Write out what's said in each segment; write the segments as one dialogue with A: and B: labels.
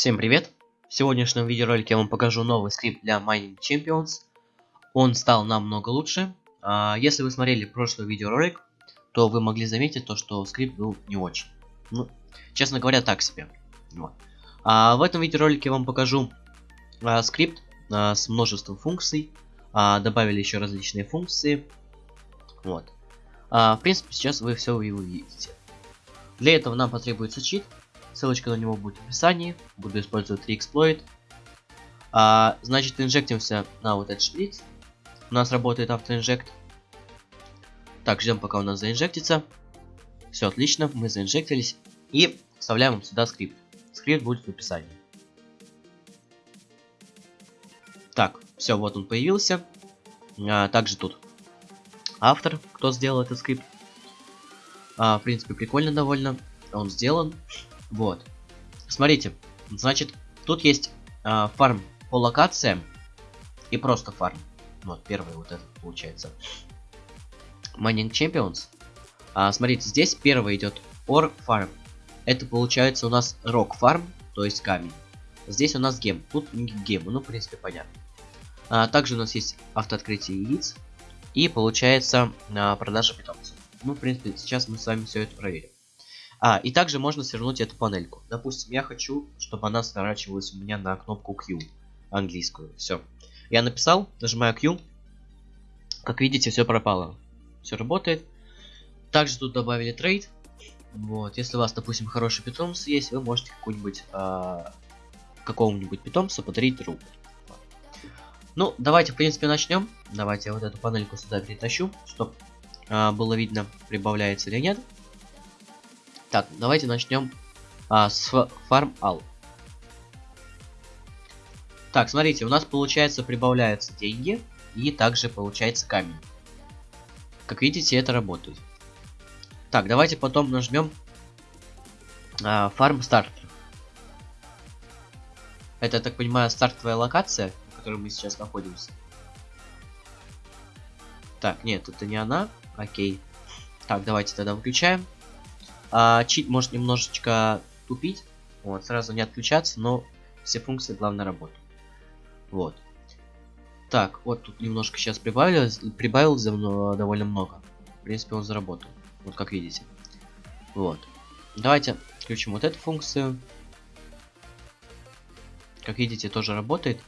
A: Всем привет! В сегодняшнем видеоролике я вам покажу новый скрипт для Mining Champions. Он стал намного лучше. А, если вы смотрели прошлый видеоролик, то вы могли заметить то, что скрипт был не очень. Ну, честно говоря, так себе. Вот. А в этом видеоролике я вам покажу а, скрипт а, с множеством функций. Добавили еще различные функции. Вот. В принципе, сейчас вы все его видите. Для этого нам потребуется чит, Ссылочка на него будет в описании. Буду использовать реэксплойт. А, значит, инжектимся на вот этот шприц. У нас работает автоинжект. Так, ждем, пока у нас заинжектится. Все отлично, мы заинжектились. И вставляем сюда скрипт. Скрипт будет в описании. Так, все, вот он появился. А, также тут автор, кто сделал этот скрипт. А, в принципе, прикольно довольно. Он сделан. Вот. Смотрите, значит, тут есть э, фарм по локациям и просто фарм. Вот, первый вот этот получается. Mining Champions. А, смотрите, здесь первый идет Ор Farm. Это получается у нас Rock Farm, то есть камень. Здесь у нас гем. Тут гем, ну, в принципе, понятно. А, также у нас есть автооткрытие яиц. И получается а, продажа питомцев. Ну, в принципе, сейчас мы с вами все это проверим. А, и также можно свернуть эту панельку. Допустим, я хочу, чтобы она сворачивалась у меня на кнопку Q, английскую. Все. Я написал, нажимаю Q. Как видите, все пропало. Все работает. Также тут добавили трейд. Вот, если у вас, допустим, хороший питомец есть, вы можете какой-нибудь а, какому-нибудь питомцу подарить руку. Ну, давайте, в принципе, начнем. Давайте я вот эту панельку сюда перетащу, чтобы а, было видно, прибавляется или нет. Так, давайте начнем а, с Farm All. Так, смотрите, у нас получается прибавляются деньги и также получается камень. Как видите, это работает. Так, давайте потом нажмем а, Farm Starter. Это, я так понимаю, стартовая локация, в которой мы сейчас находимся. Так, нет, это не она. Окей. Так, давайте тогда выключаем. А, чит может немножечко тупить. Вот, сразу не отключаться, но все функции главное работают. Вот. Так, вот тут немножко сейчас прибавилось, прибавилось довольно много. В принципе, он заработал. Вот как видите. Вот. Давайте включим вот эту функцию. Как видите, тоже работает.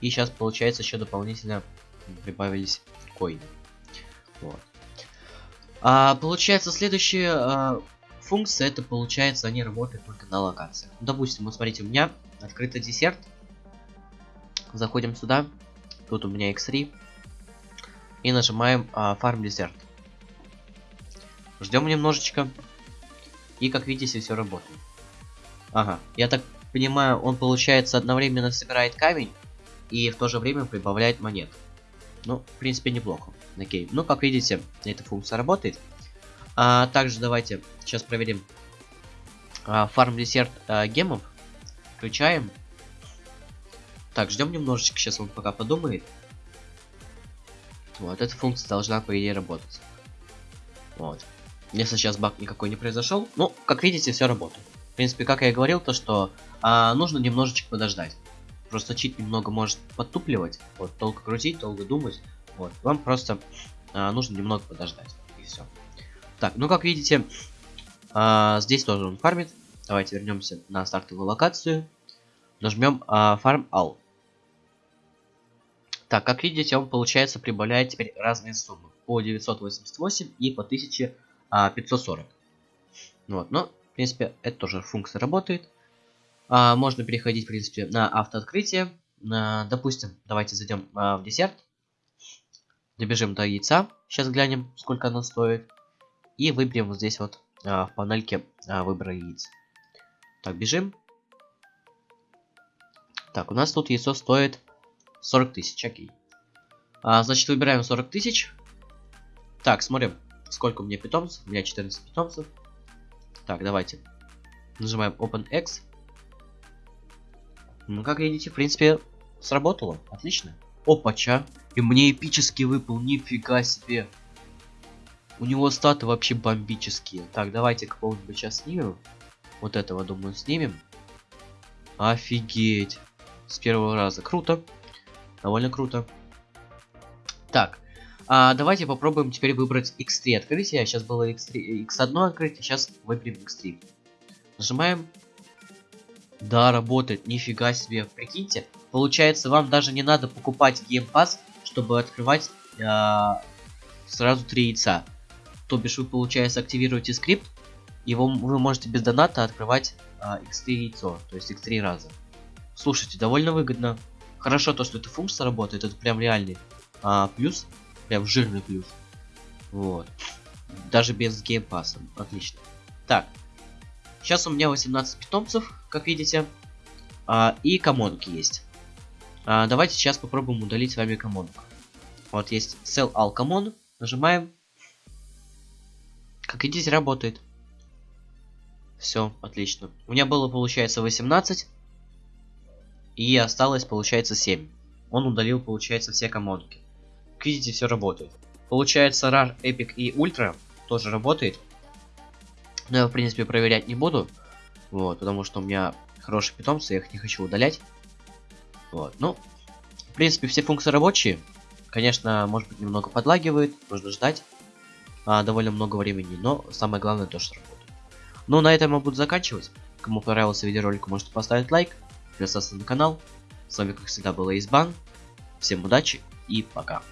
A: И сейчас получается еще дополнительно прибавились коины. Вот. А, получается, следующее а, функции, это получается, они работают только на локациях. Ну, допустим, вот смотрите, у меня открытый десерт. Заходим сюда. Тут у меня X3. И нажимаем а, Farm Dessert. Ждем немножечко. И как видите, все работает. Ага, я так понимаю, он получается одновременно собирает камень и в то же время прибавляет монет. Ну, в принципе, неплохо. Окей. Ну, как видите, эта функция работает. А, также давайте сейчас проверим а, фарм десерт а, гемов. Включаем. Так, ждем немножечко, сейчас он пока подумает. Вот, эта функция должна, по идее, работать. Вот. Если сейчас баг никакой не произошел, ну, как видите, все работает. В принципе, как я и говорил, то что а, нужно немножечко подождать. Просто чит немного может подтупливать. Вот, долго крутить, долго думать. Вот, вам просто а, нужно немного подождать. И все. Так, ну как видите, а, здесь тоже он фармит. Давайте вернемся на стартовую локацию. Нажмем а, Farm All. Так, как видите, он получается прибавляет теперь разные суммы. По 988 и по 1540. Вот, но, в принципе, это тоже функция работает. А, можно переходить, в принципе, на автооткрытие. А, допустим, давайте зайдем а, в десерт. Добежим до яйца. Сейчас глянем, сколько оно стоит. И выберем вот здесь вот а, в панельке а, выбора яиц. Так, бежим. Так, у нас тут яйцо стоит 40 тысяч, окей. А, значит, выбираем 40 тысяч. Так, смотрим, сколько у меня питомцев. У меня 14 питомцев. Так, давайте. Нажимаем OpenX. Ну, как видите, в принципе, сработало. Отлично. Опача. И мне эпический выпал, нифига себе. У него статы вообще бомбические. Так, давайте кого-нибудь сейчас снимем. Вот этого, думаю, снимем. Офигеть. С первого раза. Круто. Довольно круто. Так. А, давайте попробуем теперь выбрать X3 открытие. Сейчас было X3, X1 открытие, сейчас выберем X3. Нажимаем. Да, работает. Нифига себе. Прикиньте. Получается, вам даже не надо покупать Pass, чтобы открывать а, сразу три яйца. То бишь вы, получается, активируете скрипт, вы, вы можете без доната открывать а, x3 яйцо, то есть x3 раза. Слушайте, довольно выгодно. Хорошо то, что эта функция работает, это прям реальный а, плюс, прям жирный плюс. Вот. Даже без геймпаса. Отлично. Так. Сейчас у меня 18 питомцев, как видите. А, и комонки есть. А, давайте сейчас попробуем удалить с вами комонку. Вот есть Sell All Common. Нажимаем. Как видите, работает. Все, отлично. У меня было, получается, 18. И осталось, получается, 7. Он удалил, получается, все комодки. Как видите, все работает. Получается, RAR, Epic и Ультра тоже работает. Но я, в принципе, проверять не буду. Вот, потому что у меня хорошие питомцы, я их не хочу удалять. Вот, ну, в принципе, все функции рабочие. Конечно, может быть, немного подлагивает, нужно ждать а, довольно много времени, но самое главное то, что работает. Ну, на этом я буду заканчивать. Кому понравился видеоролик, можете поставить лайк, подписаться на канал. С вами, как всегда, был Избан. Всем удачи и пока.